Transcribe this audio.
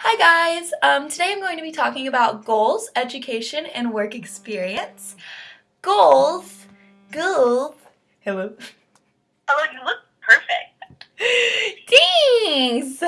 Hi guys! Um, today I'm going to be talking about goals, education, and work experience. Goals, goals, hello. Hello, you look perfect. Thanks!